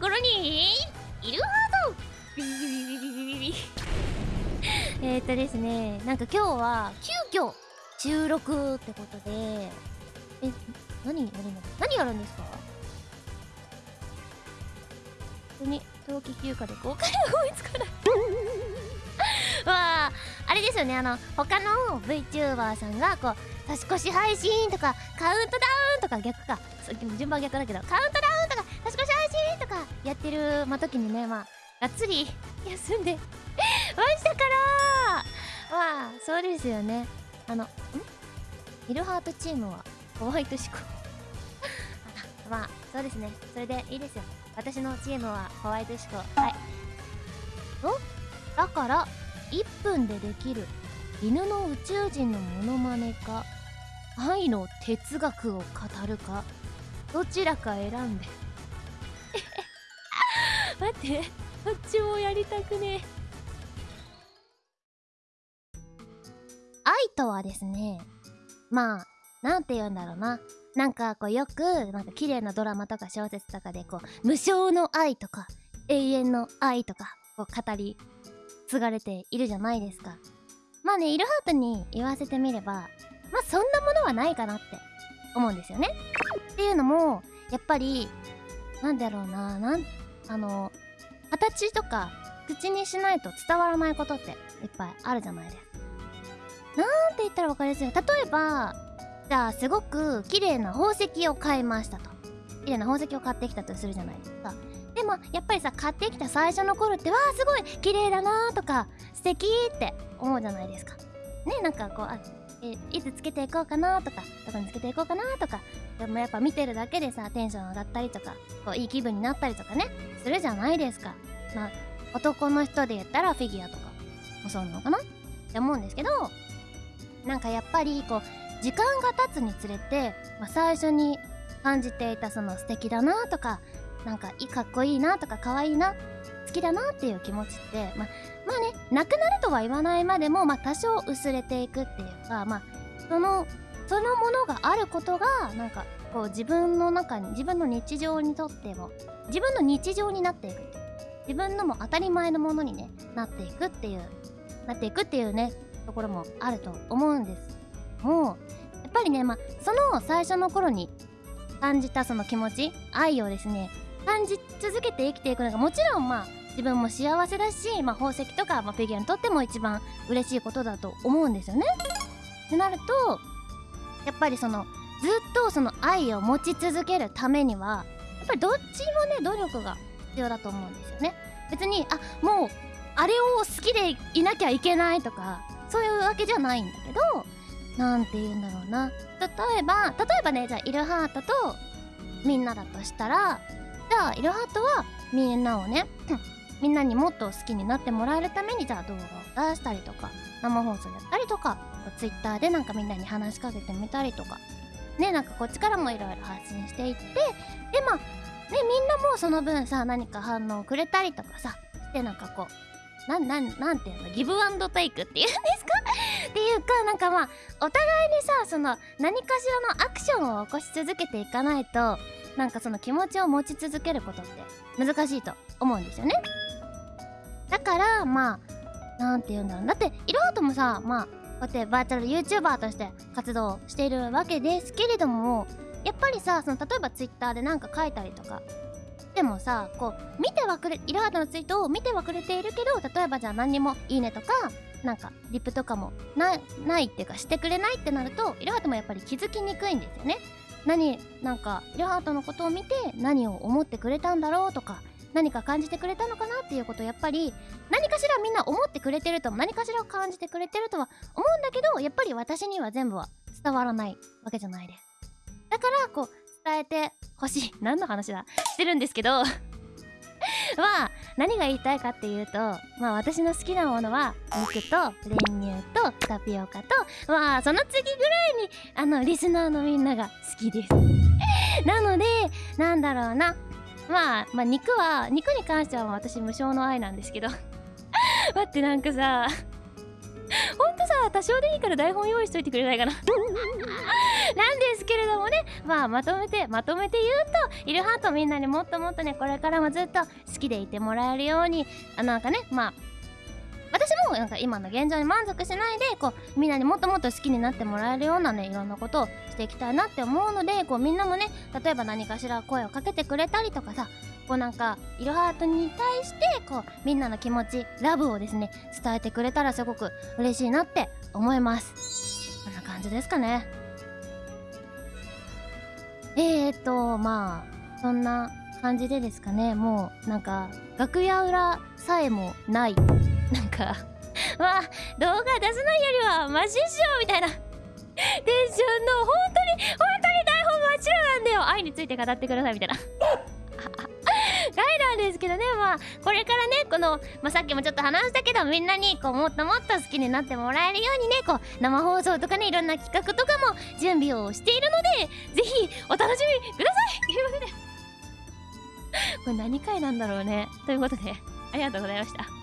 ころにいるはず。えっとですねなんか今日は急遽収録ってことでえ何やるの何やるんですか？本当に冬季休暇で公開が追いつかない。わああれですよねあの他の VTuber さんがこう年越し配信とかカウントダウンとか逆か。順番逆だけどカウントダウンとか年越し配信とかやってる、ま、時にねまあがっつり休んで ましたからまあそうですよね。あのん？イルハートチームはホワイトシコ。まあそうですね。それでいいですよ。私のチームはホワイトシコ。はい。お？だから1分でできる。犬の宇宙人のモノマネか愛の哲学を語るかどちらか選んで。って。どっちもやりたくね。愛とはですねまあなんて言うんだろうな。なんかこうよくなんか綺麗なドラマとか小説とかでこう無償の愛とか永遠の愛とかこう語り継がれているじゃないですか。まあねイルハートに言わせてみればまあそんなものはないかなって思うんですよね。っていうのもやっぱりなんだろうななんあの形とか口にしないと伝わらないことっていっぱいあるじゃないですか。なんて言ったら分かりやすい例えばじゃあすごく綺麗な宝石を買いましたと。綺麗な宝石を買ってきたとするじゃないですか。でもやっぱりさ買ってきた最初の頃ってわあすごい綺麗だなとか素敵って思うじゃないですか。ねなんかこうあえいつつけていこうかなとかどこにつけていこうかなとか。でもやっぱ見てるだけでさテンション上がったりとかこういい気分になったりとかねするじゃないですか。まあ男の人で言ったらフィギュアとかもそうなのかな？って思うんですけどなんかやっぱりこう時間が経つにつれて、まあ、最初に感じていたその素敵だなとかなんかいかっこいいなとか可愛いな好きだなっていう気持ちってまあまあねなくなるとは言わないまでも、まあ、多少薄れていくっていうかまあそのそのものがあることがなんかこう自分の中に自分の日常にとっても自分の日常になっていく自分のも当たり前のものに、ね、なっていくっていうなっていくっていうねところもあると思うんですもうやっぱりねまあその最初の頃に感じたその気持ち愛をですね感じ続けて生きていくのがもちろんまあ自分も幸せだし、まあ、宝石とか、まあ、フィギュアにとっても一番嬉しいことだと思うんですよね。ってなるとやっぱりそのずっとその愛を持ち続けるためにはやっぱりどっちもね努力が必要だと思うんですよね。別にあもうあれを好きでいなきゃいけないとかそういうわけじゃないんだけど何て言うんだろうな例えば例えばねじゃあイルハートとみんなだとしたらじゃあイルハートはみんなをね みんなにもっと好きになってもらえるためにじゃあ動画を出したりとか生放送やったりとかツイッターでなんかみんなに話しかけてみたりとかねなんかこっちからもいろいろ発信していってでまあねみんなもうその分さ何か反応くれたりとかさしてなんかこうなんなんなんていうのギブアンドテイクっていうんですか？っていうかなんかまあお互いにさその何かしらのアクションを起こし続けていかないとなんかその気持ちを持ち続けることって難しいと思うんですよね。だからまあなんて言うんだろう。だっていろはともさまあこうやってバーチャル YouTuber として活動しているわけですけれどもやっぱりさその例えば Twitter で何か書いたりとかでもさこう見てはくれいろはとのツイートを見てはくれているけど例えばじゃあ何にもいいねとかなんかリプとかもないっていうかしてくれないってなるといろはともやっぱり気づきにくいんですよね。何なんかイルハートのことを見て何を思ってくれたんだろうとか何か感じてくれたのかなっていうことをやっぱり何かしらみんな思ってくれてると何かしらを感じてくれてるとは思うんだけどやっぱり私には全部は伝わらないわけじゃないです。だからこう伝えてほしい。何の話だ？してるんですけど。まあ何が言いたいかっていうとまあ私の好きなものは肉と練乳とタピオカとまあその次ぐらいにあのリスナーのみんなが好きです。なのでなんだろうな。まあまあ肉は肉に関しては私無償の愛なんですけど。待ってなんかさほんとさ多少でいいから台本用意しといてくれないかな。なんですけれどもねまあまとめてまとめて言うとイルハートみんなにもっともっとねこれからもずっと好きでいてもらえるようにあなんかねまあ私もなんか今の現状に満足しないでこうみんなにもっともっと好きになってもらえるようなねいろんなことをしていきたいなって思うのでこうみんなもね例えば何かしら声をかけてくれたりとかさこうなんかイルハートに対してこうみんなの気持ちラブをですね伝えてくれたらすごく嬉しいなって思います。こんな感じですかね。えーとまあそんな感じでですかね。もうなんか楽屋裏さえもない。なんか まあ動画出さないよりはマシっしょみたいな。テンションの本当に本当に台本真っ白なんだよ。愛について語ってくださいみたいな。ですけどね。まあこれからねこの、まあ、さっきもちょっと話したけどみんなにこうもっともっと好きになってもらえるようにねこう生放送とかねいろんな企画とかも準備をしているのでぜひお楽しみください。ということでこれ何回なんだろうね。ということでありがとうございました。